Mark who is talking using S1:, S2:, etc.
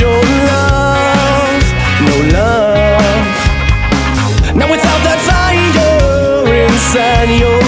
S1: your love, no love. Now without that fire inside your